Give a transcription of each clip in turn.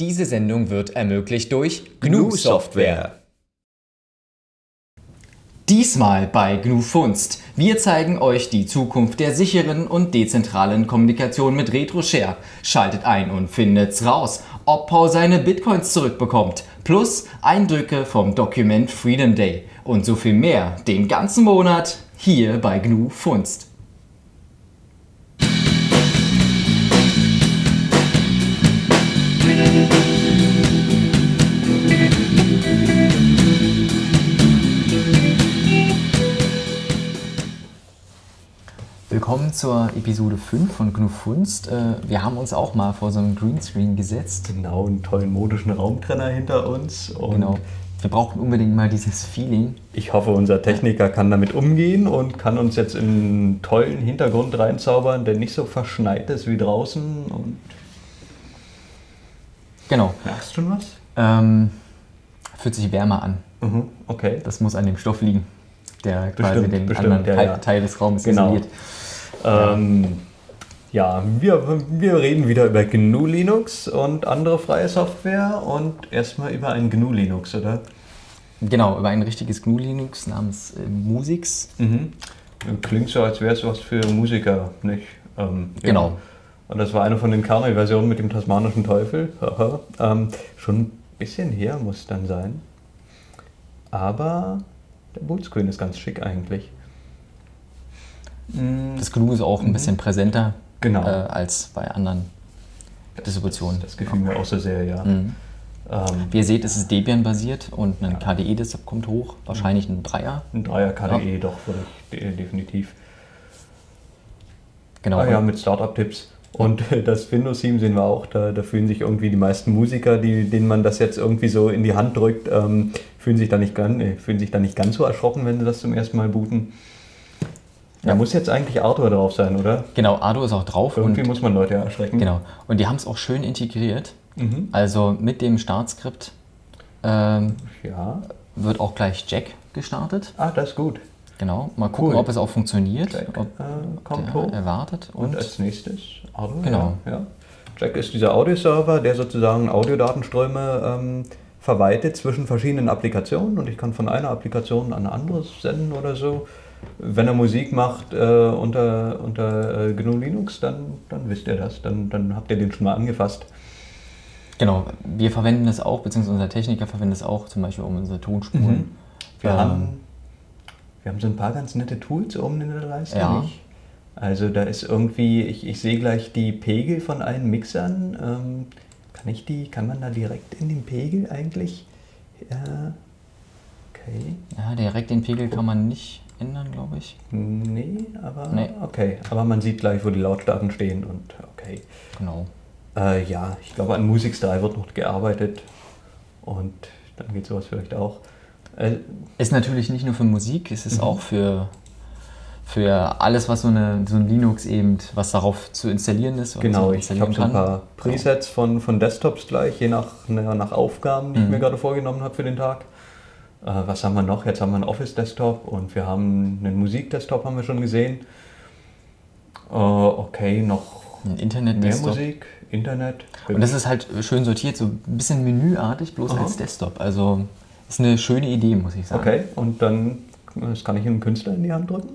Diese Sendung wird ermöglicht durch GNU Software. Diesmal bei GNU Funst. Wir zeigen euch die Zukunft der sicheren und dezentralen Kommunikation mit RetroShare. Schaltet ein und findet's raus, ob Paul seine Bitcoins zurückbekommt. Plus Eindrücke vom Document Freedom Day. Und so viel mehr den ganzen Monat hier bei GNU Funst. Willkommen zur Episode 5 von GNU Funst. Äh, Wir haben uns auch mal vor so einem Greenscreen gesetzt. Genau, einen tollen modischen Raumtrenner hinter uns. Genau. Wir brauchen unbedingt mal dieses Feeling. ich hoffe, unser Techniker kann damit umgehen und kann uns jetzt in einen tollen Hintergrund reinzaubern, der nicht so verschneit ist wie draußen. Und Genau. merkst du schon was? Ähm, fühlt sich wärmer an. Mhm, okay. Das muss an dem Stoff liegen, der quasi Bestimmt, den bestimmt, anderen ja, Teil, ja. Teil des Raumes Genau. isoliert. Ähm, ja, wir, wir reden wieder über GNU Linux und andere freie Software und erstmal über ein GNU Linux, oder? Genau, über ein richtiges GNU Linux namens äh, Musix. Mhm. Klingt so, als wäre es was für Musiker, nicht? Ähm, ja. Und das war eine von den Kernel-Versionen mit dem tasmanischen Teufel. Ähm, schon ein bisschen her muss dann sein. Aber der Bootscreen ist ganz schick eigentlich. Das GNU ist auch ein bisschen präsenter Mhm. Genau. äh, als bei anderen Distributionen. Das gefiel mir auch so sehr, ja. Mhm. Ähm, Wie ihr seht, ist es Debian-basiert und ein KDE-Desktop kommt hoch. Wahrscheinlich ein Dreier. ein Dreier KDE doch, würde ich de definitiv. Genau. Ah ja, mit Startup-Tipps. Und das Windows-Team sehen wir auch, da, da fühlen sich irgendwie die meisten Musiker, die, denen man das jetzt irgendwie so in die Hand drückt, ähm, fühlen, sich da nicht ganz, äh, fühlen sich da nicht ganz so erschrocken, wenn sie das zum ersten Mal booten. Da Ja. muss jetzt eigentlich Arthur drauf sein, oder? genau, Ardo ist auch drauf. Irgendwie muss man Leute erschrecken. genau. und die haben es auch schön integriert. Mhm. Also mit dem Startskript ähm, Ja. wird auch gleich Jack gestartet. Ah, das ist gut. Genau. Mal gucken, Cool. ob es auch funktioniert. Jack ob äh, kommt hoch. erwartet. Und Und, als nächstes Arthur. Genau. Ja, ja. Jack ist dieser Audioserver, der sozusagen Audiodatenströme ähm, verwaltet zwischen verschiedenen Applikationen und ich kann von einer Applikation an eine andere senden oder so. Wenn er Musik macht äh, unter, unter äh, GNU Linux, dann, dann wisst ihr das, dann, dann habt ihr den schon mal angefasst. genau. Wir verwenden das auch, beziehungsweise unser Techniker verwendet es auch, zum Beispiel um unsere Tonspuren. Mhm. Wir, Ähm, haben, wir haben so ein paar ganz nette Tools oben in der Leiste. Ja. Nicht? Also da ist irgendwie, ich, ich sehe gleich die Pegel von allen Mixern. Ähm, kann ich die, kann man da direkt in den Pegel eigentlich? Ja, okay. Ja, direkt den Pegel kann man nicht ändern, glaube ich. Nee, aber Nee. okay. Aber man sieht gleich, wo die Lautstärken stehen und okay. Genau. Äh, ja, ich glaube an Musik 3 wird noch gearbeitet und dann geht sowas vielleicht auch. Äh, Ist natürlich nicht nur für Musik, es Mhm. ist auch für, für alles, was so, eine, so ein Linux eben, was darauf zu installieren ist. Genau, so ich installieren habe so ein paar Presets von, von Desktops gleich, je nach, na, nach Aufgaben, die ich Mhm. mir gerade vorgenommen habe für den Tag. Äh, was haben wir noch? Jetzt haben wir einen Office-Desktop und wir haben einen Musik-Desktop, haben wir schon gesehen. Äh, okay, noch Ein mehr Internet-Desktop. Musik, Internet. Und das ist halt schön sortiert, so ein bisschen menüartig, bloß Aha. als Desktop. Also ist eine schöne Idee, muss ich sagen. Okay, und dann das kann ich einem Künstler in die Hand drücken.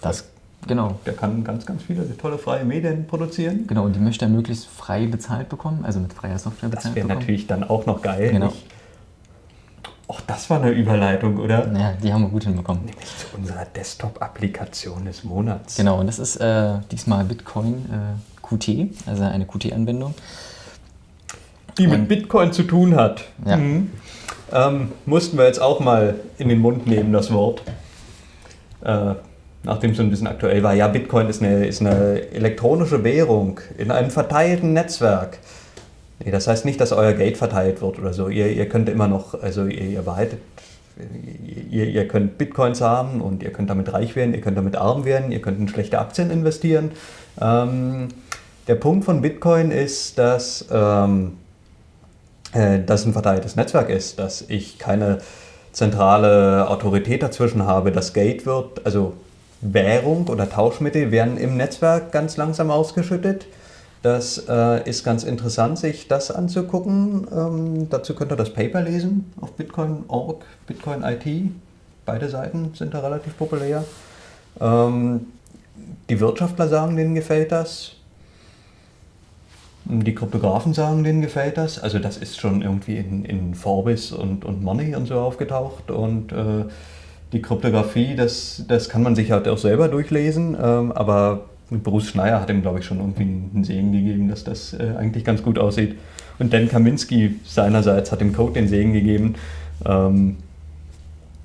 Das, genau. Der kann ganz, ganz viele tolle freie Medien produzieren. Genau, und die möchte er möglichst frei bezahlt bekommen, also mit freier Software Das bezahlt wäre bekommen. natürlich dann auch noch geil. Genau. nicht? Och, das war eine Überleitung, oder? Ja, die haben wir gut hinbekommen. Nämlich zu unserer Desktop-Applikation des Monats. Genau, und das ist äh, diesmal Bitcoin äh, Qt, also eine Qt-Anwendung. Die mit Und- Bitcoin zu tun hat. Ja. Mhm. Ähm, mussten wir jetzt auch mal in den Mund nehmen, das Wort. Äh, nachdem es ein bisschen aktuell war. Ja, Bitcoin ist eine, ist eine elektronische Währung in einem verteilten Netzwerk. Nee, das heißt nicht, dass euer Geld verteilt wird oder so. Ihr, ihr könnt immer noch, also ihr, ihr behaltet, ihr, ihr könnt Bitcoins haben und ihr könnt damit reich werden, ihr könnt damit arm werden, ihr könnt in schlechte Aktien investieren. Ähm, der Punkt von Bitcoin ist, dass ähm, äh, das ein verteiltes Netzwerk ist, dass ich keine zentrale Autorität dazwischen habe. Das Geld wird, also Währung oder Tauschmittel werden im Netzwerk ganz langsam ausgeschüttet. Das äh, ist ganz interessant, sich das anzugucken. Ähm, dazu könnt ihr das Paper lesen auf Bitcoin.org, Bitcoin IT. Beide Seiten sind da relativ populär. Ähm, die Wirtschaftler sagen, denen gefällt das. Die Kryptografen sagen, denen gefällt das. Also das ist schon irgendwie in, in Forbes und, und Money und so aufgetaucht. Und äh, die Kryptographie, das, das kann man sich halt auch selber durchlesen. Ähm, aber Bruce Schneier hat ihm, glaube ich, schon irgendwie einen Segen gegeben, dass das äh, eigentlich ganz gut aussieht. Und Dan Kaminski seinerseits hat dem Code den Segen gegeben. Ähm,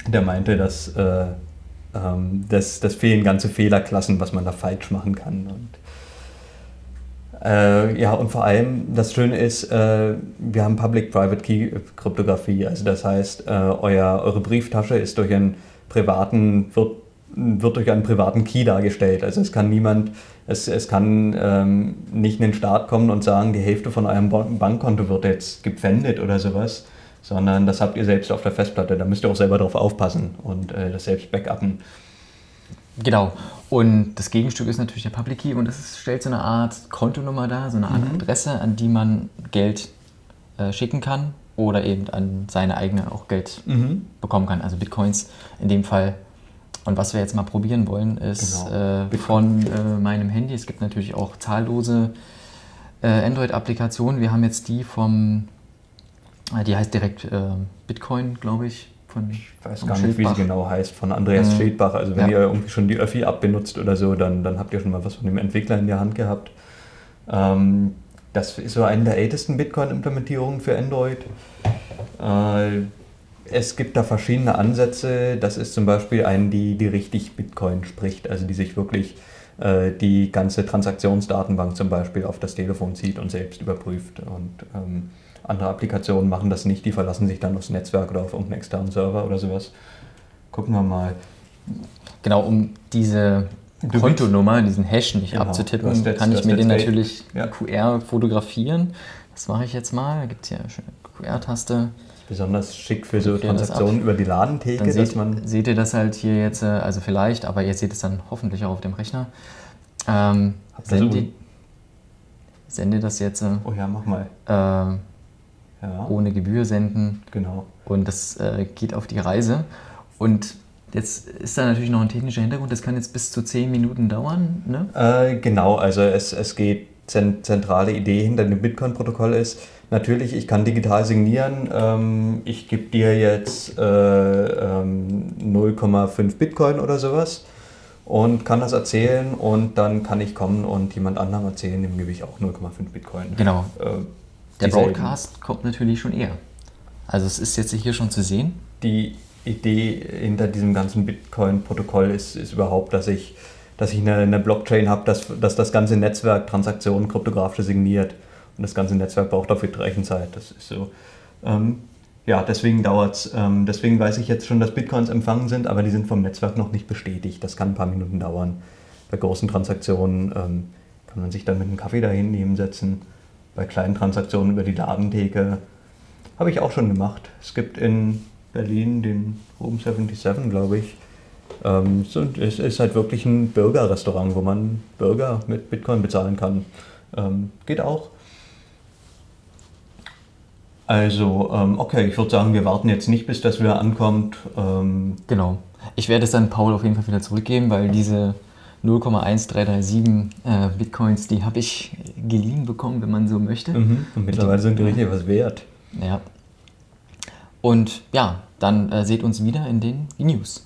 der meinte, dass äh, ähm, das, das fehlen ganze Fehlerklassen, was man da falsch machen kann. Und äh, ja, und vor allem das Schöne ist, äh, wir haben Public-Private-Key-Kryptographie. Also das heißt, äh, euer, eure Brieftasche ist durch einen privaten, wird, wird durch einen privaten Key dargestellt. Also es kann niemand, es, es kann ähm, nicht in den Start kommen und sagen, die Hälfte von eurem Bankkonto wird jetzt gepfändet oder sowas, sondern das habt ihr selbst auf der Festplatte. Da müsst ihr auch selber drauf aufpassen und äh, das selbst backuppen. Genau. Und das Gegenstück ist natürlich der Public Key und das ist, stellt so eine Art Kontonummer dar, so eine Art mhm. Adresse, an die man Geld äh, schicken kann oder eben an seine eigene auch Geld mhm. bekommen kann, also Bitcoins in dem Fall. Und was wir jetzt mal probieren wollen, ist genau. äh, von äh, meinem Handy, es gibt natürlich auch zahllose äh, Android-Applikationen. Wir haben jetzt die vom, äh, die heißt direkt äh, Bitcoin, glaube ich, von ich weiß gar nicht, wie sie genau heißt, von Andreas mhm. Schildbach. Also wenn ja. ihr irgendwie schon die Öffi-App benutzt oder so, dann, dann habt ihr schon mal was von dem Entwickler in der Hand gehabt. Ähm, das ist so eine der ältesten Bitcoin-Implementierungen für Android. Äh, es gibt da verschiedene Ansätze. Das ist zum Beispiel eine, die, die richtig Bitcoin spricht, also die sich wirklich äh, die ganze Transaktionsdatenbank zum Beispiel auf das Telefon zieht und selbst überprüft. Und ähm, andere Applikationen machen das nicht, die verlassen sich dann aufs Netzwerk oder auf irgendeinen externen Server oder sowas. Gucken wir mal. Genau, um diese Kontonummer, diesen Hash nicht genau. abzutippen, jetzt, kann ich mir den natürlich ja. QR fotografieren. Das mache ich jetzt mal. Da gibt es hier eine schöne QR-Taste. Besonders schick für so Transaktionen über die Ladentheke, dann seht, man. Seht ihr das halt hier jetzt, äh, also vielleicht, aber ihr seht es dann hoffentlich auch auf dem Rechner. Ähm, sende, sende das jetzt. Äh, oh ja, mach mal. Äh, ja. ohne Gebühr senden. Genau. Und das äh, geht auf die Reise. Und jetzt ist da natürlich noch ein technischer Hintergrund, das kann jetzt bis zu zehn Minuten dauern. Ne? Äh, genau, also es, es geht, zentrale Idee hinter dem Bitcoin-Protokoll ist, natürlich, ich kann digital signieren, ähm, ich gebe dir jetzt äh, ähm, 0,5 Bitcoin oder sowas und kann das erzählen und dann kann ich kommen und jemand anderem erzählen, dem gebe ich auch 0,5 Bitcoin. Genau. Äh, der Broadcast kommt natürlich schon eher. Also es ist jetzt hier schon zu sehen. Die Idee hinter diesem ganzen Bitcoin-Protokoll ist, ist überhaupt, dass ich, dass ich eine, eine Blockchain habe, dass, dass das ganze Netzwerk Transaktionen kryptografisch signiert. Und das ganze Netzwerk braucht dafür Rechenzeit. Das ist so. Ähm, ja, deswegen dauert es. Ähm, deswegen weiß ich jetzt schon, dass Bitcoins empfangen sind, aber die sind vom Netzwerk noch nicht bestätigt. Das kann ein paar Minuten dauern. Bei großen Transaktionen ähm, kann man sich dann mit einem Kaffee dahin nehmen setzen bei kleinen Transaktionen über die Ladentheke. Habe ich auch schon gemacht. Es gibt in Berlin den Room 77, glaube ich. Ähm, es ist halt wirklich ein Bürgerrestaurant, wo man Burger mit Bitcoin bezahlen kann. Ähm, geht auch. Also, ähm, okay, ich würde sagen, wir warten jetzt nicht, bis das wieder ankommt. Ähm, genau. Ich werde es dann Paul auf jeden Fall wieder zurückgeben, weil diese 0,1337 äh, Bitcoins, die habe ich geliehen bekommen, wenn man so möchte. Mhm. Und mittlerweile sind die richtig was wert. Ja. Und ja, dann äh, seht uns wieder in den News.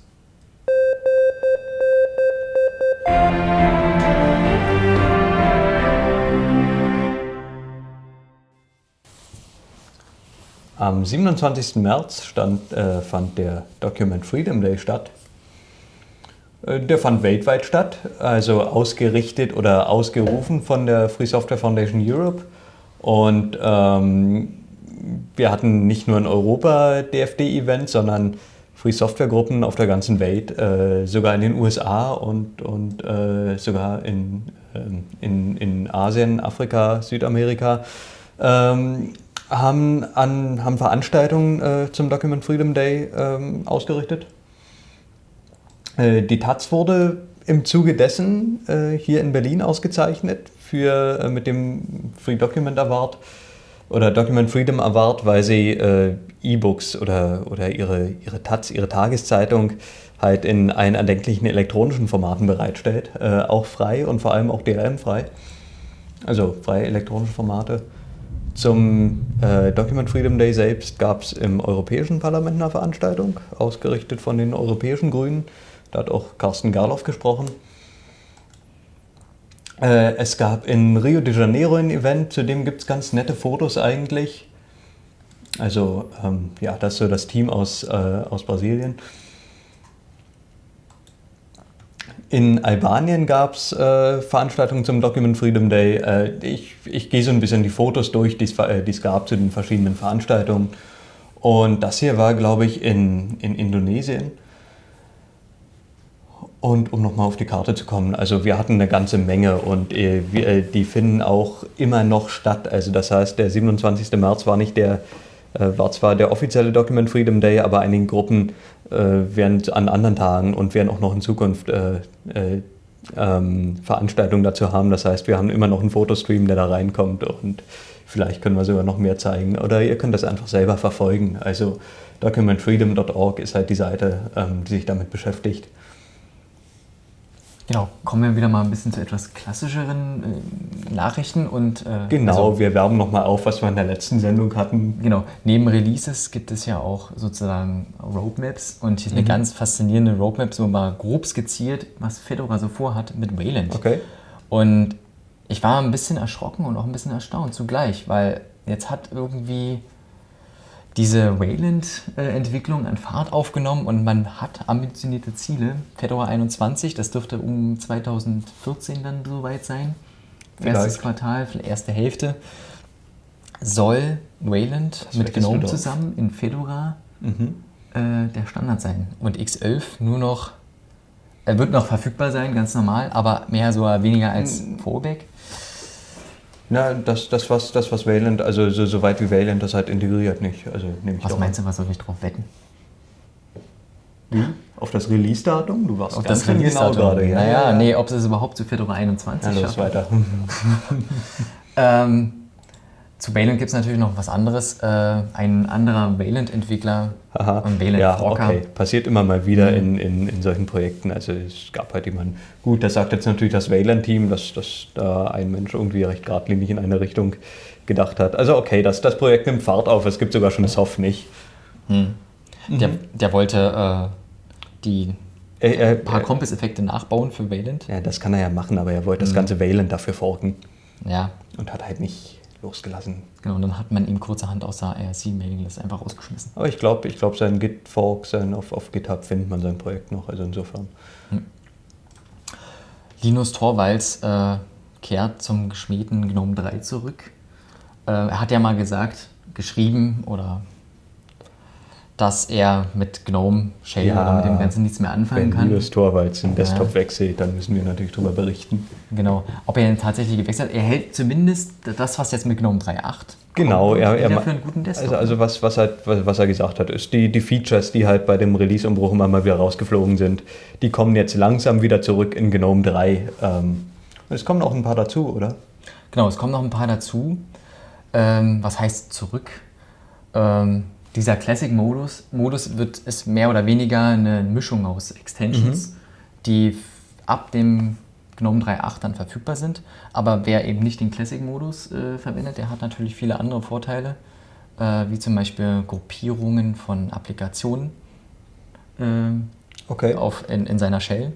Am 27. März stand, äh, fand der Document Freedom Day statt. Äh, der fand weltweit statt, also ausgerichtet oder ausgerufen von der Free Software Foundation Europe. Und ähm, wir hatten nicht nur in Europa DFD-Event, sondern Free Software Gruppen auf der ganzen Welt, äh, sogar in den USA und, und äh, sogar in, ähm, in, in Asien, Afrika, Südamerika, ähm, haben, an, haben Veranstaltungen äh, zum Document Freedom Day ähm, ausgerichtet. Äh, die Taz wurde im Zuge dessen äh, hier in Berlin ausgezeichnet für, äh, mit dem Free Document Award oder Document Freedom Award, weil sie äh, E-Books oder, oder ihre, ihre Taz, ihre Tageszeitung halt in allen erdenklichen elektronischen Formaten bereitstellt. Äh, auch frei und vor allem auch DRM-frei. Also freie elektronische Formate. Zum äh, Document Freedom Day selbst gab es im Europäischen Parlament eine Veranstaltung, ausgerichtet von den europäischen Grünen. Da hat auch Carsten Garloff gesprochen. Äh, es gab in Rio de Janeiro ein Event, zu dem gibt es ganz nette Fotos eigentlich. Also ähm, ja, das ist so das Team aus, äh, aus Brasilien. In Albanien gab es äh, Veranstaltungen zum Document Freedom Day. Äh, ich, ich gehe so ein bisschen die Fotos durch, die äh, es gab zu den verschiedenen Veranstaltungen. Und das hier war, glaube ich, in, in Indonesien. Und um nochmal auf die Karte zu kommen, also wir hatten eine ganze Menge und äh, wir, äh, die finden auch immer noch statt. Also das heißt, der 27. März war nicht der, äh, war zwar der offizielle Document Freedom Day, aber einige Gruppen äh, werden an anderen Tagen und werden auch noch in Zukunft äh, äh, ähm, Veranstaltungen dazu haben. Das heißt, wir haben immer noch einen Fotostream, der da reinkommt und vielleicht können wir sogar noch mehr zeigen. Oder ihr könnt das einfach selber verfolgen. Also documentfreedom.org ist halt die Seite, ähm, die sich damit beschäftigt. Genau, kommen wir wieder mal ein bisschen zu etwas klassischeren äh, Nachrichten und äh, genau, also, wir werben nochmal auf, was wir in der letzten Sendung hatten. Genau, neben Releases gibt es ja auch sozusagen Roadmaps und hier ist eine mhm. ganz faszinierende Roadmap, so mal grob skizziert, was Fedora so vorhat mit Wayland. Okay. Und ich war ein bisschen erschrocken und auch ein bisschen erstaunt zugleich, weil jetzt hat irgendwie diese Wayland-Entwicklung an Fahrt aufgenommen und man hat ambitionierte Ziele. Fedora 21, das dürfte um 2014 dann soweit sein. Vielleicht. Erstes Quartal, erste Hälfte, soll Wayland das mit GNOME zusammen in Fedora mhm. äh, der Standard sein. Und X11 nur noch, er wird noch verfügbar sein, ganz normal, aber mehr so weniger als mhm. Fallback. Na, das, das, was, das, was Wayland, also so, so weit wie Wayland das halt integriert nicht. Also, nehme ich was meinst du, was soll ich drauf wetten? Wie? Auf das Release-Datum? Du warst auf das genau Release-Datum genau gerade. Ja, naja, ja. nee, ob es überhaupt zu Fedora 21 ja, los, weiter. ähm, zu Wayland gibt es natürlich noch was anderes. Äh, ein anderer Wayland-Entwickler Aha. und Wayland ja, okay. Passiert immer mal wieder mhm. in, in, in solchen Projekten. Also es gab halt jemanden, gut, das sagt jetzt natürlich das Wayland-Team, dass, dass da ein Mensch irgendwie recht geradlinig in eine Richtung gedacht hat. Also okay, das, das Projekt nimmt Fahrt auf, es gibt sogar schon Soft nicht. Mhm. Der, der wollte äh, die äh, äh, paar Compass-Effekte nachbauen für Wayland. Ja, das kann er ja machen, aber er wollte mhm. das ganze Wayland dafür forken. Ja. Und hat halt nicht losgelassen. Genau, und dann hat man ihm kurzerhand aus der IRC-Mailinglist einfach rausgeschmissen. Aber ich glaube, ich glaub, sein Git-Fork, sein auf, auf GitHub findet man sein Projekt noch, also insofern. Hm. Linus Torvalds äh, kehrt zum geschmähten GNOME 3 zurück. Äh, er hat ja mal gesagt, geschrieben oder dass er mit GNOME Shell ja, oder mit dem Ganzen nichts mehr anfangen wenn kann. Wenn Torvalds den Desktop ja. wechselt, dann müssen wir natürlich darüber berichten. Genau. Ob er ihn tatsächlich gewechselt hat, er hält zumindest das, was jetzt mit GNOME 3.8 Genau, er, er für einen guten Desktop. Also, also was, was, halt, was, was, er gesagt hat, ist, die, die Features, die halt bei dem Release-Umbruch immer mal wieder rausgeflogen sind, die kommen jetzt langsam wieder zurück in GNOME 3. Ähm, es kommen auch ein paar dazu, oder? Genau, es kommen noch ein paar dazu. Ähm, was heißt zurück? Ähm, dieser Classic-Modus Modus wird, ist mehr oder weniger eine Mischung aus Extensions, mhm. die ab dem GNOME 3.8 dann verfügbar sind. Aber wer eben nicht den Classic-Modus äh, verwendet, der hat natürlich viele andere Vorteile, äh, wie zum Beispiel Gruppierungen von Applikationen äh, okay. auf, in, in seiner Shell.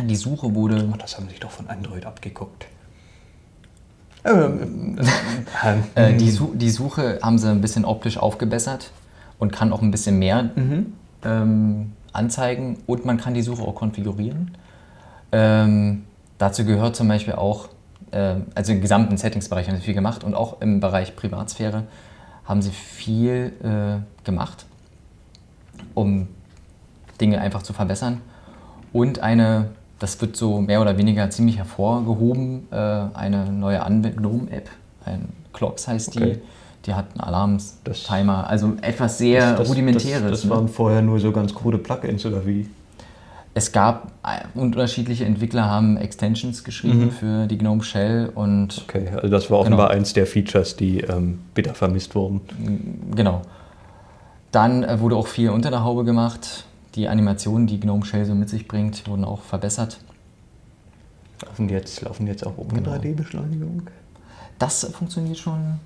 Die Suche wurde... Oh, das haben sich doch von Android abgeguckt. Ähm, äh, die, Su die, Suche haben sie ein bisschen optisch aufgebessert und kann auch ein bisschen mehr mhm. ähm, anzeigen und man kann die Suche auch konfigurieren. Ähm, dazu gehört zum Beispiel auch, äh, also im gesamten Settingsbereich haben sie viel gemacht und auch im Bereich Privatsphäre haben sie viel äh, gemacht, um Dinge einfach zu verbessern. Und eine das wird so mehr oder weniger ziemlich hervorgehoben. Äh, eine neue Gnome-App, ein Clocks heißt die. Okay. Die hat einen Alarms-Timer, also etwas sehr das, das, rudimentäres. Das, das ne? waren vorher nur so ganz krude Plugins oder wie? Es gab äh, unterschiedliche Entwickler haben Extensions geschrieben Mhm. für die GNOME Shell und Okay, also das war offenbar eins der Features, die ähm, bitter vermisst wurden. genau. Dann äh, wurde auch viel unter der Haube gemacht. Die Animationen, die GNOME Shell so mit sich bringt, wurden auch verbessert. Laufen die jetzt, laufen die jetzt auch ohne Genau. 3D-Beschleunigung? Das funktioniert schon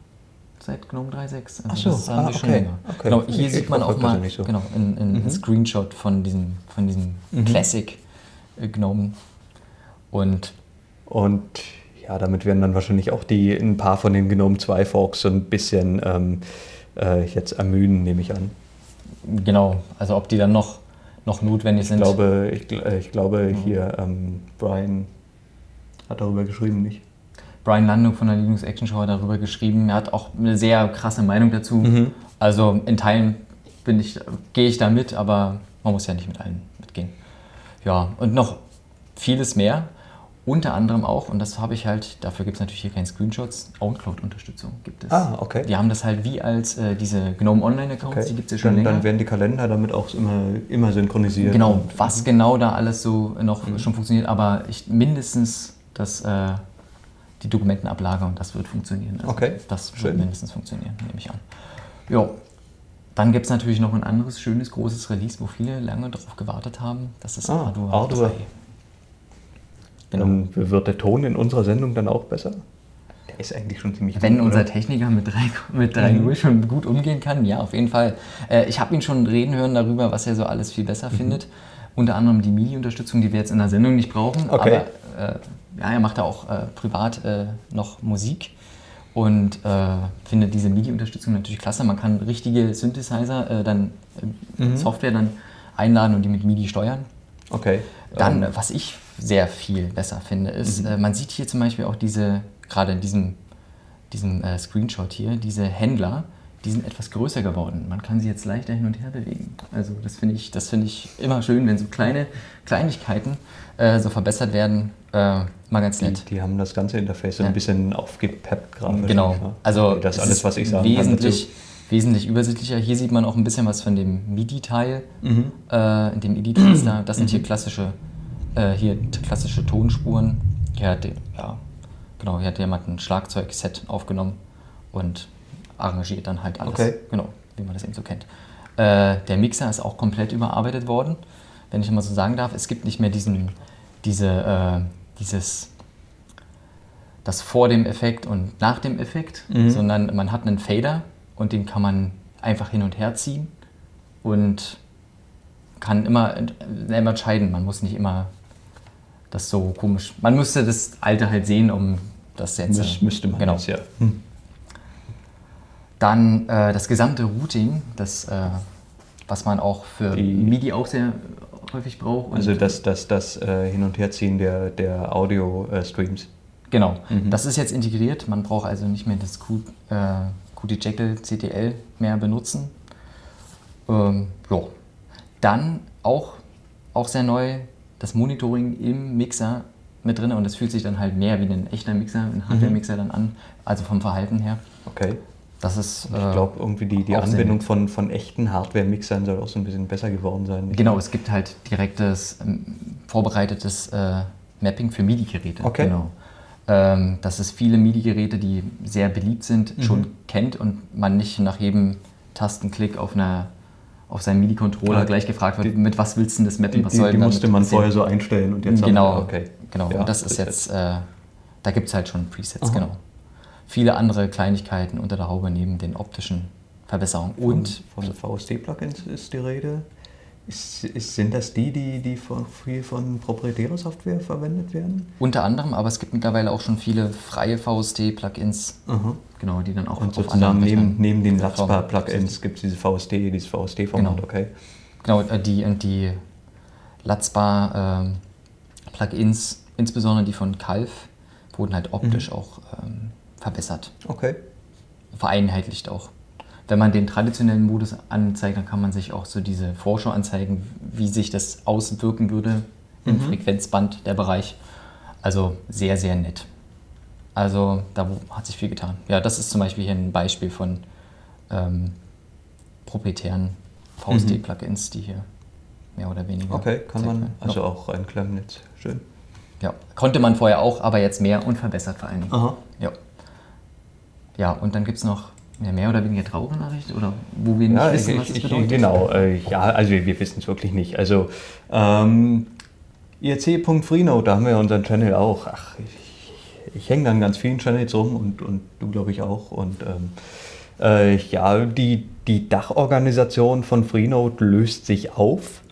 seit GNOME 3.6. Also Ach so, das haben ah, wir schon okay. länger. Okay. Genau, hier Ich- sieht man auch mal so. genau, in, in Mhm. Screenshot von diesem, von diesem Classic äh, GNOME. Und Und ja, damit werden dann wahrscheinlich auch die ein paar von den GNOME 2 Forks so ein bisschen ähm, äh, jetzt ermüden, nehme ich an. genau, also ob die dann noch, noch notwendig Ich sind. glaube, ich, äh, ich glaube Mhm. hier ähm, Brian hat darüber geschrieben, nicht? Brian Landung von der Linux Action Show hat darüber geschrieben. Er hat auch eine sehr krasse Meinung dazu. Mhm. Also in Teilen bin ich, gehe ich da mit, aber man muss ja nicht mit allen mitgehen. Ja, und noch vieles mehr. Unter anderem auch, und das habe ich halt, dafür gibt es natürlich hier keine Screenshots, OwnCloud-Unterstützung gibt es. Ah, okay. Die haben das halt wie als äh, diese GNOME Online-Accounts, Okay. die gibt es ja schon dann, länger. dann werden die Kalender damit auch immer, immer synchronisiert. Genau, Und- was genau da alles so noch Mhm. schon funktioniert, aber ich, mindestens das, äh, die Dokumentenablagerung, das wird funktionieren. Also Okay, Das wird schön. mindestens funktionieren, nehme ich an. Jo. Dann gibt es natürlich noch ein anderes schönes, großes Release, wo viele lange darauf gewartet haben. Das ist Ah, Ardour, Ardour. 3. Genau. Dann wird der Ton in unserer Sendung dann auch besser? Der ist eigentlich schon ziemlich Wenn gut, unser oder? Techniker mit 3 mit 3.0 schon gut umgehen kann, ja, auf jeden Fall. Äh, ich habe ihn schon reden hören darüber, was er so alles viel besser findet. Unter anderem die MIDI-Unterstützung, die wir jetzt in der Sendung nicht brauchen. Okay. Aber äh, ja, er macht da auch äh, privat äh, noch Musik und äh, findet diese MIDI-Unterstützung natürlich klasse. Man kann richtige Synthesizer, äh, dann äh, Software dann einladen und die mit MIDI steuern. Okay. Dann, Ähm, was ich sehr viel besser finde, ist, äh, man sieht hier zum Beispiel auch diese, gerade in diesem, diesem äh, Screenshot hier, diese Händler, die sind etwas größer geworden. Man kann sie jetzt leichter hin und her bewegen. Also das finde ich, das finde ich immer schön, wenn so kleine Kleinigkeiten äh, so verbessert werden. Äh, mal ganz die, nett. die haben das ganze Interface so Ja. ein bisschen aufgepeppt gerade. Genau. ne? Also das ist es alles, was ich sagen wesentlich, wesentlich übersichtlicher. Hier sieht man auch ein bisschen was von dem MIDI-Teil, Mhm. äh, in dem MIDI-Taster. Das sind hier klassische, äh, hier klassische Tonspuren. Hier hat, ja, genau, hier hat jemand ein Schlagzeugset aufgenommen und arrangiert dann halt alles. Okay. Genau, wie man das eben so kennt. Äh, der Mixer ist auch komplett überarbeitet worden, wenn ich mal so sagen darf. Es gibt nicht mehr diesen, diese, äh, dieses das vor dem Effekt und nach dem Effekt, Mhm. sondern man hat einen Fader und den kann man einfach hin und her ziehen und kann immer ent- selber entscheiden. Man muss nicht immer das so komisch. Man müsste das alte halt sehen, um das jetzt. Müs, müsste man genau. jetzt, ja. Hm. Dann äh, das gesamte Routing, das, äh, was man auch für Die- MIDI auch sehr häufig braucht. Also das, das, das äh, Hin- und Herziehen der, der Audio-Streams. Genau, Mhm. das ist jetzt integriert. Man braucht also nicht mehr das Q, äh, Qt Jekyll CTL mehr benutzen. Ähm, ja. Dann auch, auch sehr neu das Monitoring im Mixer mit drin und das fühlt sich dann halt mehr wie ein echter Mixer, ein Mhm. Hardware-Mixer dann an, also vom Verhalten her. Okay. Das ist. Ich äh, glaube, irgendwie die, die Anbindung von, von echten Hardware-Mixern soll auch so ein bisschen besser geworden sein. nicht? Genau, es gibt halt direktes, ähm, vorbereitetes äh, Mapping für MIDI-Geräte. Okay. Genau. Ähm, dass es viele MIDI-Geräte, die sehr beliebt sind, Mhm. schon kennt und man nicht nach jedem Tastenklick auf, einer, auf seinen MIDI-Controller Ja, gleich gefragt wird, die- mit was willst du denn das mappen? Was die, soll die musste man vorher so einstellen und jetzt haben Genau, wir- okay. genau. Ja, und das ist jetzt, äh, da gibt es halt schon Presets, Aha. genau. Viele andere Kleinigkeiten unter der Haube neben den optischen Verbesserungen. Und von, von VST-Plugins ist die Rede. Ist, ist, sind das die, die, die von, viel von proprietärer Software verwendet werden? unter anderem, aber es gibt mittlerweile auch schon viele freie VST-Plugins, genau, die dann auch Und auf anderen neben, neben den. Latzbar-Plugins gibt es diese VST, dieses VST-Format, Genau. okay. Genau, äh, die und die Latzbar-Plugins, insbesondere die von Calf, wurden halt optisch auch ähm, verbessert, Okay. vereinheitlicht auch. Wenn man den traditionellen Modus anzeigt, dann kann man sich auch so diese Vorschau anzeigen, wie sich das auswirken würde im Frequenzband, der Bereich. Also sehr, sehr nett. Also da hat sich viel getan. Ja, das ist zum Beispiel hier ein Beispiel von ähm, proprietären VST-Plugins, die hier mehr oder weniger. Okay, kann man Zeigen. also auch reinklemmen jetzt. Schön. Ja, konnte man vorher auch, aber jetzt mehr und verbessert vor allen Dingen. Aha. Ja. Ja, und dann gibt es noch eine mehr oder weniger traurige Nachricht, oder wo wir nicht Ja, ich, wissen, was ich, es ich, bedeutet. genau. Äh, ja, also wir, wir wissen es wirklich nicht. Also ähm, IRC.Freenode, da haben wir unseren Channel auch. Ach, ich, ich hänge dann ganz vielen Channels rum und, und du glaube ich auch. Und ähm, äh, ja, die, die Dachorganisation von Freenode löst sich auf.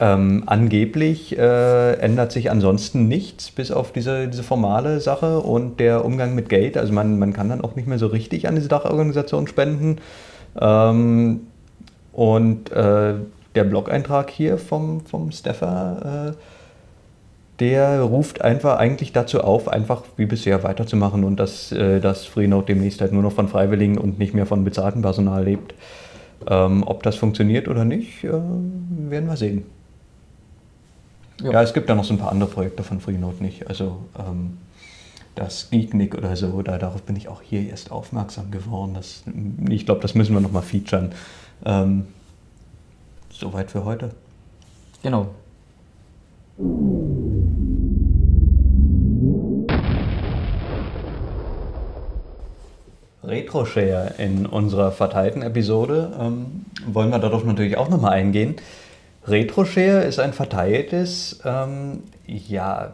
Ähm, angeblich äh, ändert sich ansonsten nichts, bis auf diese, diese formale Sache und der Umgang mit Geld. Also man, man kann dann auch nicht mehr so richtig an diese Dachorganisation spenden. Ähm, und äh, der Blog-Eintrag hier vom, vom Steffer, äh, der ruft einfach eigentlich dazu auf, einfach wie bisher weiterzumachen und dass, äh, dass Freenode demnächst halt nur noch von Freiwilligen und nicht mehr von bezahltem Personal lebt. Ähm, ob das funktioniert oder nicht, äh, werden wir sehen. Ja. Ja. es gibt ja noch so ein paar andere Projekte von Freenode nicht. Also ähm, das Geeknick oder so, da, darauf bin ich auch hier erst aufmerksam geworden. Das, ich glaube, das müssen wir nochmal featuren. Ähm, soweit für heute. Genau. Retroshare in unserer verteilten Episode ähm, wollen wir darauf natürlich auch nochmal eingehen. Retroshare ist ein verteiltes, ähm, ja,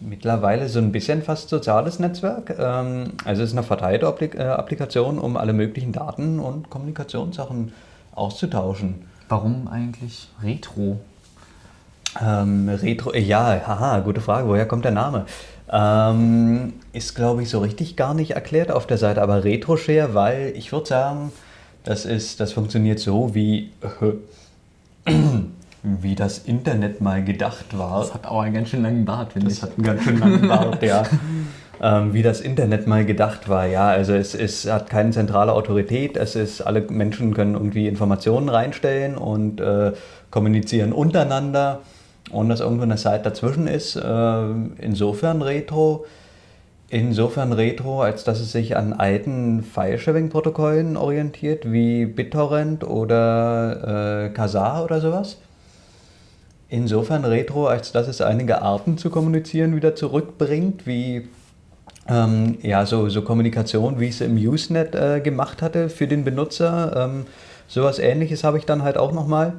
mittlerweile so ein bisschen fast soziales Netzwerk. Ähm, also es ist eine verteilte Applik äh, Applikation, um alle möglichen Daten und Kommunikationssachen auszutauschen. Warum eigentlich Retro? Ähm, Retro, äh, ja, haha, gute Frage. Woher kommt der Name? Ähm, ist, glaube ich, so richtig gar nicht erklärt auf der Seite, aber Retroshare, weil ich würde sagen, das, ist, das funktioniert so, wie, wie das Internet mal gedacht war. Das hat auch einen ganz schön langen Bart, finde ich. Das hat einen ganz schön langen Bart, ja. Ähm, wie das Internet mal gedacht war, ja. Also es, es hat keine zentrale Autorität, es ist, alle Menschen können irgendwie Informationen reinstellen und äh, kommunizieren untereinander, ohne dass irgendwo eine Zeit dazwischen ist. Äh, insofern Retro. Insofern Retro, als dass es sich an alten File-Sharing-Protokollen orientiert, wie BitTorrent oder äh, Kazaa oder sowas. Insofern Retro, als dass es einige Arten zu kommunizieren wieder zurückbringt, wie ähm, ja, so, so Kommunikation, wie ich es im Usenet äh, gemacht hatte für den Benutzer. Ähm, sowas ähnliches habe ich dann halt auch nochmal.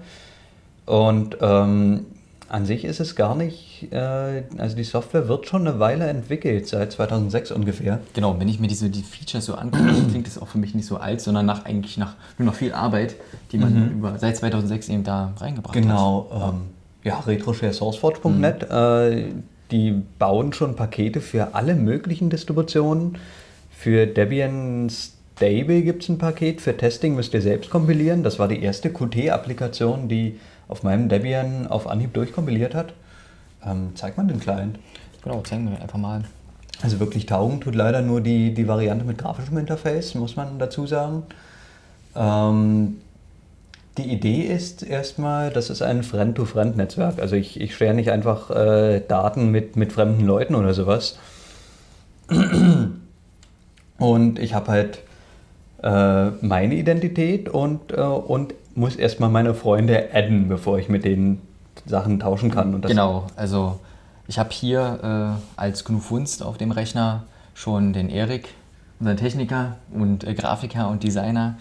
Und ähm, an sich ist es gar nicht, äh, also die Software wird schon eine Weile entwickelt, seit 2006 ungefähr. Genau, wenn ich mir diese die Features so angucke, klingt es auch für mich nicht so alt, sondern nach eigentlich nach nur noch viel Arbeit, die man über, seit 2006 eben da reingebracht hat. Genau, ähm, ja, retrosharesourceforge.net, äh, die bauen schon Pakete für alle möglichen Distributionen. Für Debian Stable gibt es ein Paket, für Testing müsst ihr selbst kompilieren. Das war die erste Qt-Applikation, die auf meinem Debian auf Anhieb durchkompiliert hat. Ähm, zeigt man den Client. Genau, zeigen wir einfach mal. Also wirklich taugen tut leider nur die, die Variante mit grafischem Interface, muss man dazu sagen. Ähm, die Idee ist erstmal, das ist ein Friend-to-Friend-Netzwerk. Also ich, ich share nicht einfach äh, Daten mit, mit fremden Leuten oder sowas. Und ich habe halt äh, meine Identität und, äh, und muss erstmal meine Freunde adden, bevor ich mit denen Sachen tauschen kann. Genau, also ich habe hier äh, als GNU Funst auf dem Rechner schon den Erik, unseren Techniker und äh, Grafiker und Designer.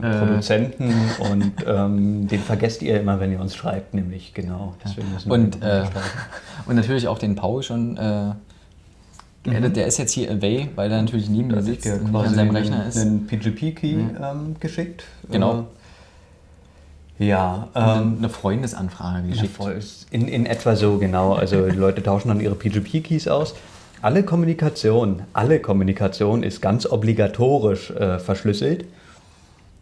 Äh, Produzenten und ähm, den vergesst ihr immer, wenn ihr uns schreibt, nämlich genau. Deswegen müssen wir und, den äh, und natürlich auch den Paul schon äh, geaddet. Der ist jetzt hier away, weil er natürlich neben mir Mhm. Sitzt und nicht an seinem einen, Rechner ist. einen PGP-Key ähm, geschickt. Genau. Äh, ja, ähm, eine Freundesanfrage geschickt. in, in etwa so, genau. Also die Leute tauschen dann ihre PGP-Keys aus. Alle Kommunikation, alle Kommunikation ist ganz obligatorisch äh, verschlüsselt.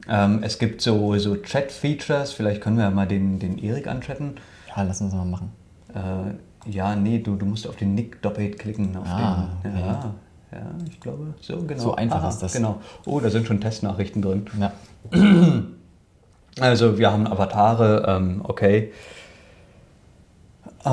Ähm, es gibt so, so Chat-Features, vielleicht können wir mal den, den Erik anchatten. Ja, lass uns mal machen. Äh, ja, nee, du, du musst auf den Nick doppelt klicken. Ah, den, okay. ja, ja, ich glaube, so genau. So einfach ist das. Genau. Oh, da sind schon Testnachrichten drin. Ja. Also wir haben Avatare, ähm, okay. Äh,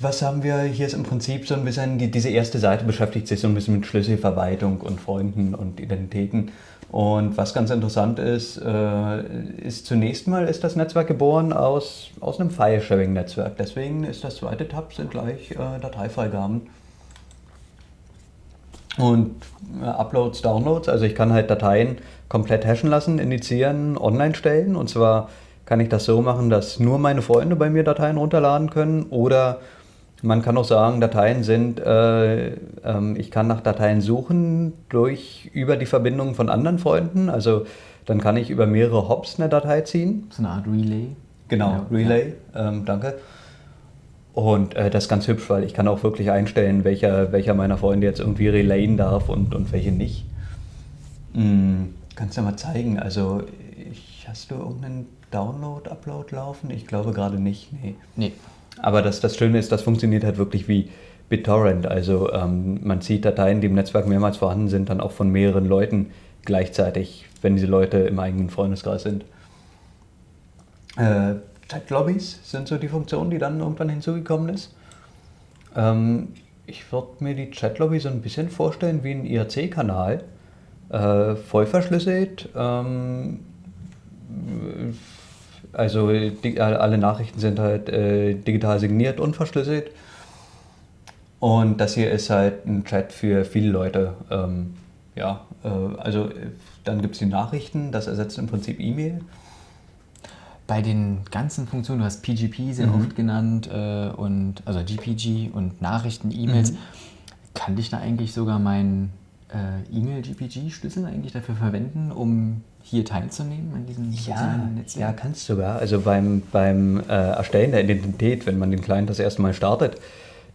was haben wir? Hier ist im Prinzip so ein bisschen, die, diese erste Seite beschäftigt sich so ein bisschen mit Schlüsselverwaltung und Freunden und Identitäten. Und was ganz interessant ist, äh, ist zunächst mal ist das Netzwerk geboren aus, aus einem File-Sharing-Netzwerk. Deswegen ist das zweite Tab sind gleich äh, Dateifreigaben. Und äh, Uploads, Downloads, also ich kann halt Dateien komplett hashen lassen, initiieren, online stellen. Und zwar kann ich das so machen, dass nur meine Freunde bei mir Dateien runterladen können oder man kann auch sagen, Dateien sind, äh, ähm, ich kann nach Dateien suchen durch über die Verbindung von anderen Freunden. Also dann kann ich über mehrere Hops eine Datei ziehen. So eine Art Relay. Genau, Ja, Relay, Ähm, danke. Und äh, das ist ganz hübsch, weil ich kann auch wirklich einstellen, welcher, welcher meiner Freunde jetzt irgendwie relayen darf und, und welche nicht. Hm, kannst du mal zeigen? Also ich, hast du irgendeinen Download-Upload laufen? Ich glaube gerade nicht, nee. Nee. Aber das, das Schöne ist, das funktioniert halt wirklich wie BitTorrent. Also ähm, man zieht Dateien, die im Netzwerk mehrmals vorhanden sind, dann auch von mehreren Leuten gleichzeitig, wenn diese Leute im eigenen Freundeskreis sind. Äh, Chat-Lobbys sind so die Funktion, die dann irgendwann hinzugekommen ist. Ähm, ich würde mir die Chat-Lobby so ein bisschen vorstellen wie ein IRC-Kanal. Äh, voll verschlüsselt. Ähm, also die, alle Nachrichten sind halt äh, digital signiert und verschlüsselt. Und das hier ist halt ein Chat für viele Leute. Ähm, ja, äh, also äh, dann gibt es die Nachrichten, das ersetzt im Prinzip E-Mail. Bei den ganzen Funktionen, du hast PGP sehr Mhm. oft genannt äh, und also GPG und Nachrichten, E-Mails. Mhm. Kann ich da eigentlich sogar meinen äh, E-Mail-GPG-Schlüssel eigentlich dafür verwenden, um hier teilzunehmen an diesem Ja, Netzwerk? ja, kannst du sogar. Also beim, beim äh, Erstellen der Identität, wenn man den Client das erste Mal startet,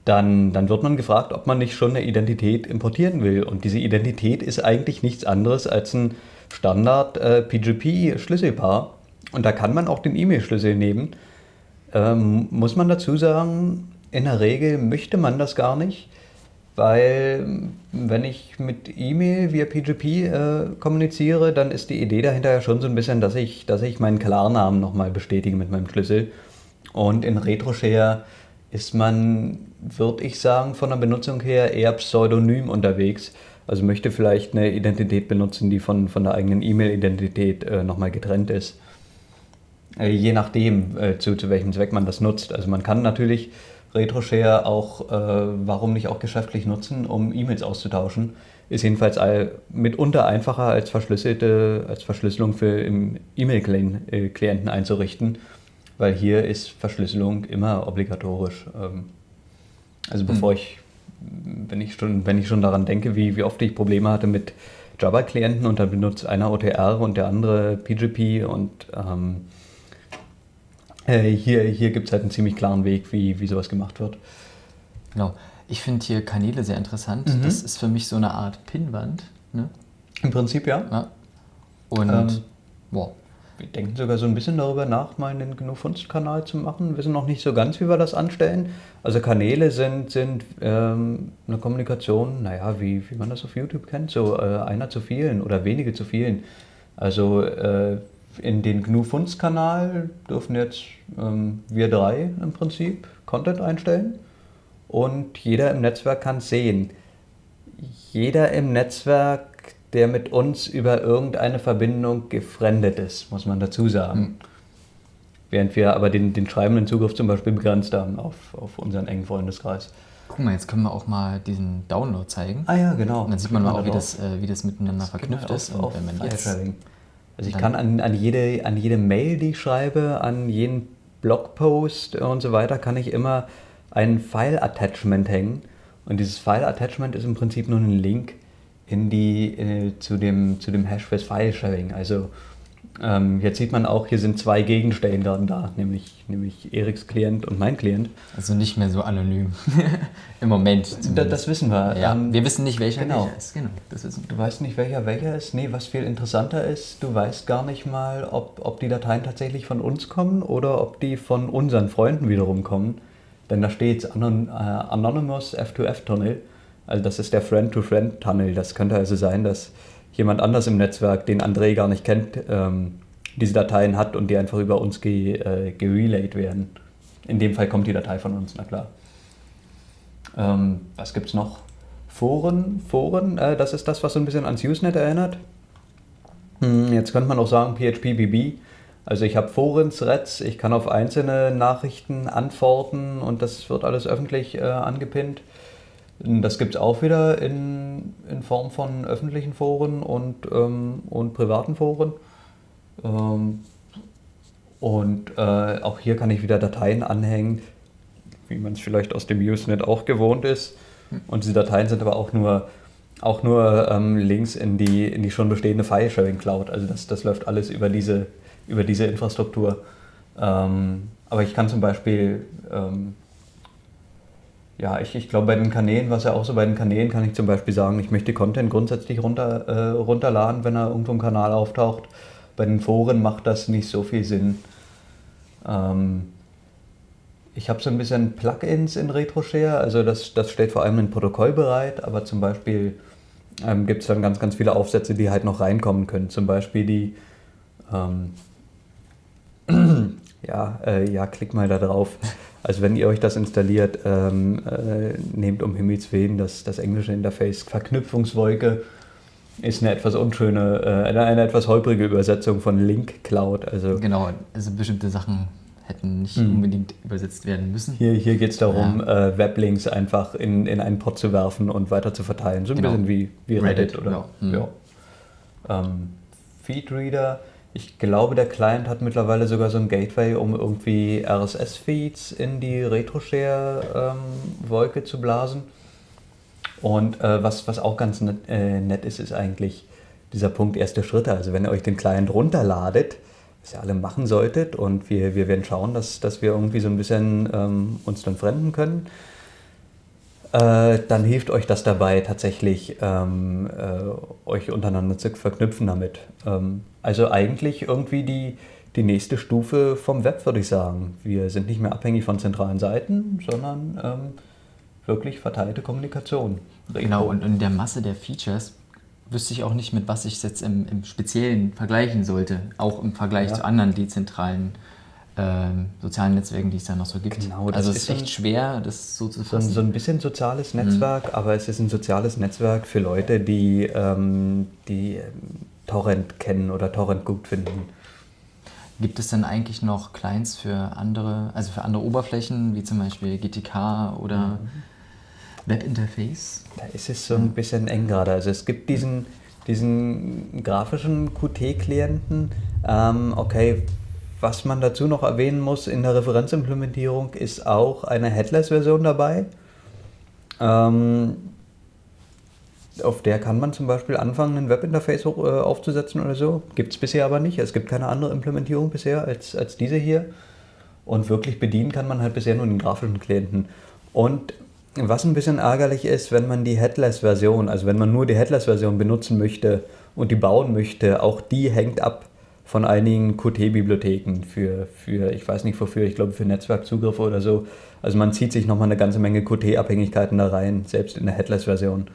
dann, dann wird man gefragt, ob man nicht schon eine Identität importieren will. Und diese Identität ist eigentlich nichts anderes als ein Standard äh, PGP-Schlüsselpaar. Und da kann man auch den E-Mail-Schlüssel nehmen. Ähm, muss man dazu sagen, in der Regel möchte man das gar nicht, weil wenn ich mit E-Mail via PGP äh, kommuniziere, dann ist die Idee dahinter ja schon so ein bisschen, dass ich, dass ich meinen Klarnamen nochmal bestätige mit meinem Schlüssel. Und in RetroShare ist man, würde ich sagen, von der Benutzung her eher pseudonym unterwegs. Also möchte vielleicht eine Identität benutzen, die von, von der eigenen E-Mail-Identität äh, nochmal getrennt ist. Äh, je nachdem, äh, zu, zu welchem Zweck man das nutzt. Also man kann natürlich RetroShare auch, äh, warum nicht auch geschäftlich nutzen, um E-Mails auszutauschen. Ist jedenfalls all, mitunter einfacher als verschlüsselte, als Verschlüsselung für im E-Mail-Klienten einzurichten, weil hier ist Verschlüsselung immer obligatorisch. Ähm, also bevor ich, wenn ich schon, wenn ich schon daran denke, wie, wie oft ich Probleme hatte mit Java-Klienten und dann benutzt einer OTR und der andere PGP und ähm, äh, hier, hier gibt es halt einen ziemlich klaren Weg, wie, wie sowas gemacht wird. Genau. Ich finde hier Kanäle sehr interessant. Mhm. Das ist für mich so eine Art Pinnwand. Ne? Im Prinzip ja. Ja. Und Ähm, boah, Wir denken sogar so ein bisschen darüber nach, mal einen GNU-Funst-Kanal zu machen. Wissen noch nicht so ganz, wie wir das anstellen. Also Kanäle sind, sind ähm, eine Kommunikation, naja, wie, wie man das auf YouTube kennt, so äh, einer zu vielen oder wenige zu vielen. Also äh, in den GNU-Funst-Kanal dürfen jetzt ähm, wir drei im Prinzip Content einstellen und jeder im Netzwerk kann es sehen. Jeder im Netzwerk, der mit uns über irgendeine Verbindung gefriendet ist, muss man dazu sagen. Während wir aber den, den schreibenden Zugriff zum Beispiel begrenzt haben auf, auf unseren engen Freundeskreis. guck mal, jetzt können wir auch mal diesen Download zeigen. Ah ja, genau. Und dann sieht man mal auch, wie das, äh, wie das miteinander verknüpft Genau, ist. auf- Und wenn man jetzt. Also ich kann an, an, jede, an jede Mail, die ich schreibe, an jeden Blogpost und so weiter, kann ich immer ein File-Attachment hängen. Und dieses File-Attachment ist im Prinzip nur ein Link in die, äh, zu, dem, zu dem Hash fürs File-Sharing. Also ähm, jetzt sieht man auch, hier sind zwei Gegenstände da, nämlich, nämlich Eriks Klient und mein Klient. Also nicht mehr so anonym. Im Moment. Da, das wissen wir. ja, Ähm, wir wissen nicht, welcher genau. welcher ist. Genau, das wissen wir. Du weißt nicht, welcher welcher ist. Nee, was viel interessanter ist, du weißt gar nicht mal, ob, ob die Dateien tatsächlich von uns kommen oder ob die von unseren Freunden wiederum kommen. Denn da steht Anon äh, Anonymous F2F-Tunnel. Also das ist der Friend-to-Friend-Tunnel. Das könnte also sein, dass jemand anders im Netzwerk, den André gar nicht kennt, ähm, diese Dateien hat und die einfach über uns ge, äh, gerelayed werden. In dem Fall kommt die Datei von uns, na klar. Ähm, was gibt es noch? Foren, Foren, äh, das ist das, was so ein bisschen ans Usenet erinnert. Hm, jetzt könnte man auch sagen PHPBB. Also ich habe Foren-Threads, ich kann auf einzelne Nachrichten antworten und das wird alles öffentlich äh, angepinnt. Das gibt es auch wieder in, in Form von öffentlichen Foren und, ähm, und privaten Foren. Ähm, und äh, auch hier kann ich wieder Dateien anhängen, wie man es vielleicht aus dem Usenet auch gewohnt ist. Und diese Dateien sind aber auch nur, auch nur ähm, Links in die, in die schon bestehende File-Sharing-Cloud. Also das, das läuft alles über diese, über diese Infrastruktur. Ähm, aber ich kann zum Beispiel, ähm, ja, ich, ich glaube bei den Kanälen, was ja auch so bei den Kanälen, kann ich zum Beispiel sagen, ich möchte Content grundsätzlich runter, äh, runterladen, wenn er irgendwo im Kanal auftaucht. Bei den Foren macht das nicht so viel Sinn. Ähm, ich habe so ein bisschen Plugins in RetroShare, also das, das steht vor allem ein Protokoll bereit, aber zum Beispiel ähm, gibt es dann ganz, ganz viele Aufsätze, die halt noch reinkommen können. Zum Beispiel die, ähm, ja, äh, ja, klick mal da drauf. Also wenn ihr euch das installiert, ähm, äh, nehmt um Himmels Willen das, das englische Interface Verknüpfungswolke ist eine etwas unschöne, äh, eine, eine etwas holprige Übersetzung von Link Cloud. Also genau, also bestimmte Sachen hätten nicht mhm. unbedingt übersetzt werden müssen. Hier, hier geht es darum, ja. äh, Weblinks einfach in, in einen Pod zu werfen und weiter zu verteilen. So ein genau. bisschen wie, wie Reddit, Reddit oder genau. mhm. ja. ähm, Feedreader. Ich glaube, der Client hat mittlerweile sogar so ein Gateway, um irgendwie RSS-Feeds in die RetroShare-Wolke zu blasen. Und äh, was, was auch ganz net, äh, nett ist, ist eigentlich dieser Punkt erste Schritte. Also wenn ihr euch den Client runterladet, was ihr alle machen solltet und wir, wir werden schauen, dass, dass wir irgendwie so ein bisschen ähm, uns dann fremden können, äh, dann hilft euch das dabei tatsächlich, ähm, äh, euch untereinander zu verknüpfen damit. Ähm, also eigentlich irgendwie die, die nächste Stufe vom Web, würde ich sagen. Wir sind nicht mehr abhängig von zentralen Seiten, sondern ähm, wirklich verteilte Kommunikation. Genau, und in der Masse der Features wüsste ich auch nicht, mit was ich es jetzt im, im Speziellen vergleichen sollte, auch im Vergleich ja. zu anderen dezentralen ähm, sozialen Netzwerken, die es da noch so gibt. Genau, das also es ist echt schwer, das so zu fassen. So, ein bisschen soziales mhm. Netzwerk, mhm. aber es ist ein soziales Netzwerk für Leute, die, ähm, die ähm, Torrent kennen oder Torrent gut finden. Gibt es denn eigentlich noch Clients für andere, also für andere Oberflächen, wie zum Beispiel GTK oder mhm. Webinterface? Da ist es so ein bisschen eng gerade. Also es gibt diesen, diesen grafischen Qt-Klienten. Ähm, okay, was man dazu noch erwähnen muss, in der Referenzimplementierung ist auch eine Headless-Version dabei. Ähm, auf der kann man zum Beispiel anfangen, ein Webinterface äh, aufzusetzen oder so. Gibt es bisher aber nicht. Es gibt keine andere Implementierung bisher als, als diese hier. Und wirklich bedienen kann man halt bisher nur den grafischen Klienten. Und was ein bisschen ärgerlich ist, wenn man die Headless-Version, also wenn man nur die Headless-Version benutzen möchte und die bauen möchte, auch die hängt ab von einigen Qt-Bibliotheken für, für, ich weiß nicht wofür, ich glaube für Netzwerkzugriffe oder so. Also man zieht sich nochmal eine ganze Menge Qt-Abhängigkeiten da rein, selbst in der Headless-Version.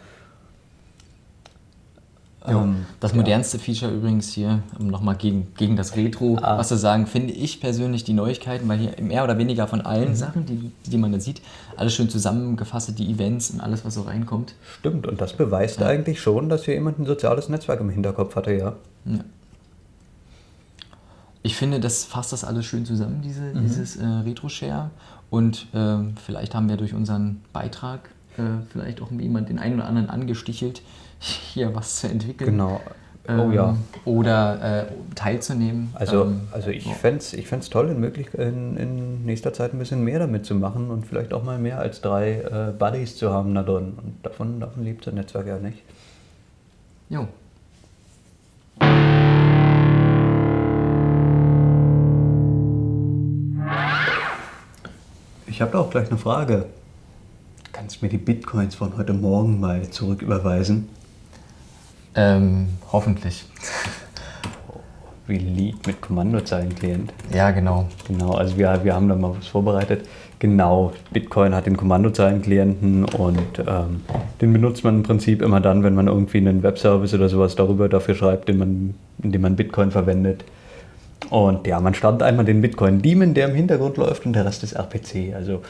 Ähm, das modernste ja. Feature übrigens hier, um nochmal gegen, gegen das Retro ah. was zu sagen, finde ich persönlich die Neuigkeiten, weil hier mehr oder weniger von allen mhm. Sachen, die, die man da sieht, alles schön zusammengefasst, die Events und alles, was so reinkommt. Stimmt, und das beweist ja. eigentlich schon, dass hier jemand ein soziales Netzwerk im Hinterkopf hatte, ja. ja. Ich finde, das fasst das alles schön zusammen, diese, mhm. dieses äh, Retro-Share. Und äh, vielleicht haben wir durch unseren Beitrag äh, vielleicht auch jemand den einen oder anderen angestichelt, hier was zu entwickeln. Genau. Oh ähm, ja. Oder äh, teilzunehmen. Also, ähm, also ich fände es ich toll, in, möglich, in, in, nächster Zeit ein bisschen mehr damit zu machen und vielleicht auch mal mehr als drei äh, Buddies zu haben da drin. Und davon, davon lebt das Netzwerk ja nicht. Jo. Ich habe da auch gleich eine Frage. Kannst du mir die Bitcoins von heute Morgen mal zurücküberweisen? Ähm, hoffentlich. Release mit Kommandozeilenklient. Ja, genau. Genau, also wir, wir haben da mal was vorbereitet. Genau, Bitcoin hat den Kommandozeilenklienten und ähm, den benutzt man im Prinzip immer dann, wenn man irgendwie einen Webservice oder sowas darüber dafür schreibt, den man, in dem man Bitcoin verwendet. Und ja, man startet einmal den Bitcoin-Daemon, der im Hintergrund läuft und der Rest ist RPC. Also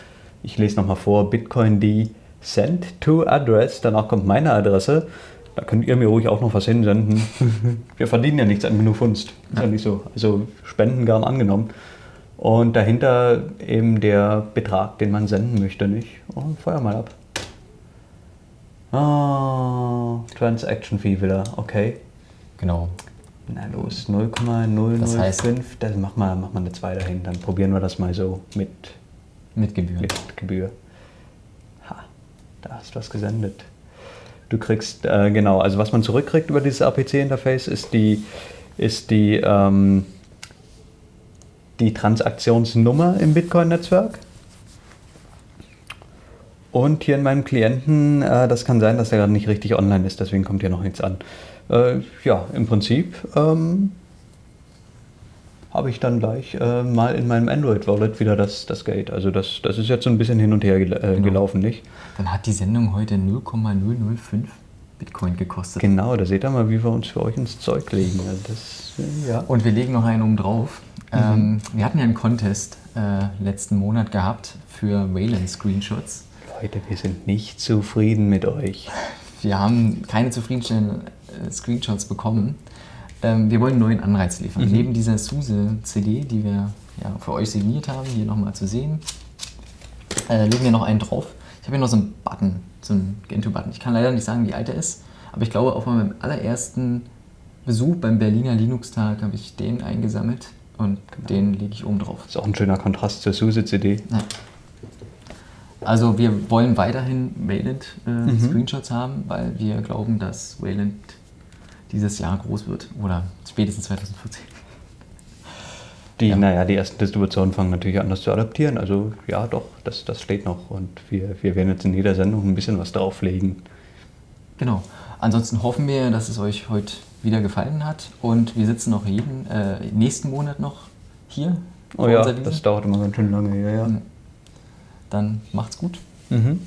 ich lese nochmal vor, Bitcoin D Send to Address, danach kommt meine Adresse. Da könnt ihr mir ruhig auch noch was hinsenden. Wir verdienen ja nichts an Minufunst. Ist ja nicht so. Also Spenden gern angenommen. Und dahinter eben der Betrag, den man senden möchte, nicht? Oh, feuer mal ab. Ah, Transaction Fee wieder, okay. Genau. Na los, 0,005. Das heißt- dann mach mal, mach mal eine 2 dahin. Dann probieren wir das mal so mit, Mit Gebühren. mit Gebühr. Ha, da hast du was gesendet. Du kriegst, äh, genau, also was man zurückkriegt über dieses APC-Interface ist die, ist die, ähm, die Transaktionsnummer im Bitcoin-Netzwerk. Und hier in meinem Klienten, äh, das kann sein, dass er gerade nicht richtig online ist, deswegen kommt hier noch nichts an. Äh, ja, im Prinzip ähm, habe ich dann gleich äh, mal in meinem Android-Wallet wieder das, das Gate. Also das, das ist jetzt so ein bisschen hin und her gel äh, gelaufen, nicht? Dann hat die Sendung heute 0,005 Bitcoin gekostet. Genau, da seht ihr mal, wie wir uns für euch ins Zeug legen. Also das, äh, ja. Und wir legen noch einen oben drauf. Ähm, wir hatten ja einen Contest äh, letzten Monat gehabt für Wayland Screenshots. Leute, wir sind nicht zufrieden mit euch. Wir haben keine zufriedenstellenden Screenshots bekommen. Ähm, wir wollen einen neuen Anreiz liefern. Neben dieser SUSE-CD, die wir ja, für euch signiert haben, hier nochmal zu sehen, äh, legen wir noch einen drauf. Ich habe hier noch so einen Button, so einen Gentoo-Button. Ich kann leider nicht sagen, wie alt er ist, aber ich glaube, auch bei meinem allerersten Besuch beim Berliner Linux-Tag habe ich den eingesammelt und den lege ich oben drauf. Ist auch ein schöner Kontrast zur SUSE-CD. Ja. Also wir wollen weiterhin Wayland äh, Screenshots haben, weil wir glauben, dass Wayland dieses Jahr groß wird oder spätestens 2014. Die, Ja. naja, die ersten Distributionen fangen natürlich an, das zu adaptieren. Also ja, doch, das, das steht noch. Und wir, wir werden jetzt in jeder Sendung ein bisschen was drauflegen. Genau. Ansonsten hoffen wir, dass es euch heute wieder gefallen hat und wir sitzen noch jeden äh, nächsten Monat noch hier. Oh ja, das dauert immer ganz schön lange. Ja, ja. Dann macht's gut. Mhm.